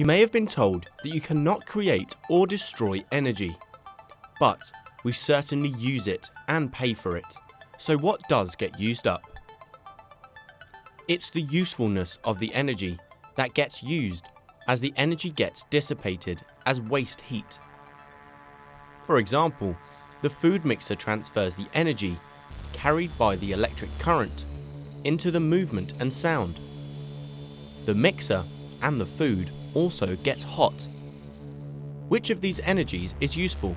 You may have been told that you cannot create or destroy energy, but we certainly use it and pay for it. So what does get used up? It's the usefulness of the energy that gets used as the energy gets dissipated as waste heat. For example, the food mixer transfers the energy carried by the electric current into the movement and sound. The mixer and the food also gets hot. Which of these energies is useful?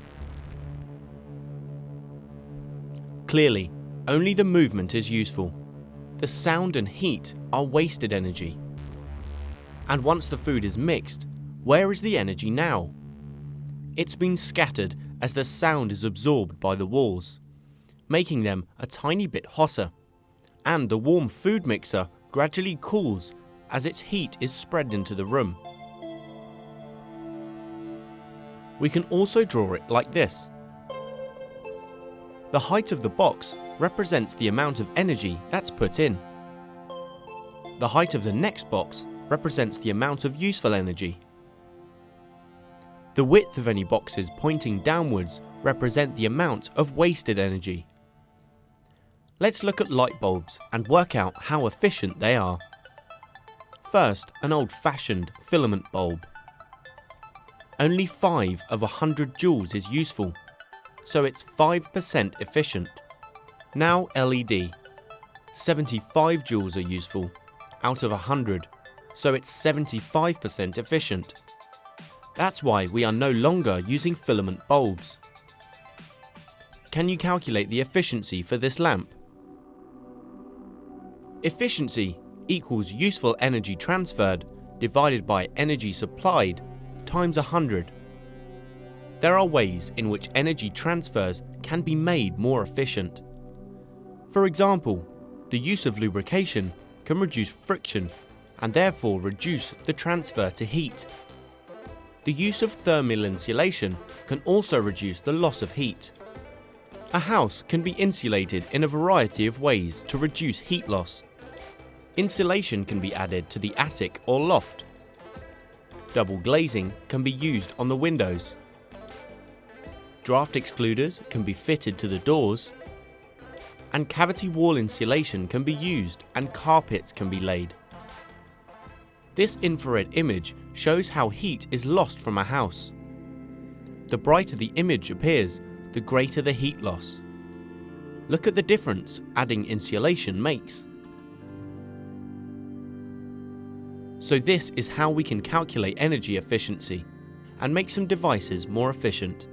Clearly, only the movement is useful. The sound and heat are wasted energy. And once the food is mixed, where is the energy now? It's been scattered as the sound is absorbed by the walls, making them a tiny bit hotter. And the warm food mixer gradually cools as its heat is spread into the room. We can also draw it like this. The height of the box represents the amount of energy that's put in. The height of the next box represents the amount of useful energy. The width of any boxes pointing downwards represent the amount of wasted energy. Let's look at light bulbs and work out how efficient they are. First, an old-fashioned filament bulb. Only 5 of 100 joules is useful, so it's 5% efficient. Now LED. 75 joules are useful, out of 100, so it's 75% efficient. That's why we are no longer using filament bulbs. Can you calculate the efficiency for this lamp? Efficiency equals useful energy transferred divided by energy supplied times 100. There are ways in which energy transfers can be made more efficient. For example, the use of lubrication can reduce friction and therefore reduce the transfer to heat. The use of thermal insulation can also reduce the loss of heat. A house can be insulated in a variety of ways to reduce heat loss. Insulation can be added to the attic or loft. Double glazing can be used on the windows. Draft excluders can be fitted to the doors. And cavity wall insulation can be used and carpets can be laid. This infrared image shows how heat is lost from a house. The brighter the image appears, the greater the heat loss. Look at the difference adding insulation makes. So this is how we can calculate energy efficiency and make some devices more efficient.